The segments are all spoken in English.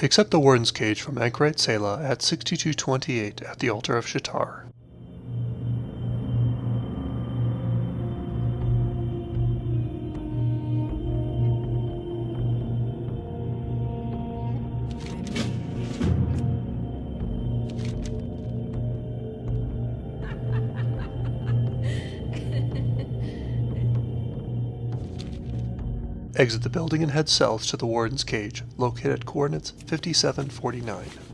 Accept the Warden's Cage from Anchorite Ceyla at 6228 at the Altar of Sha'tar. Exit the building and head south to the Warden's Cage, located at coordinates 5749.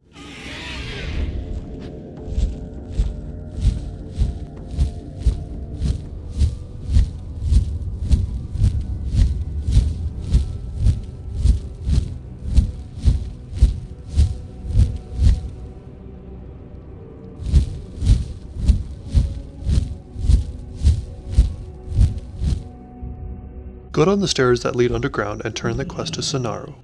Go down the stairs that lead underground and turn the quest to Sanoru.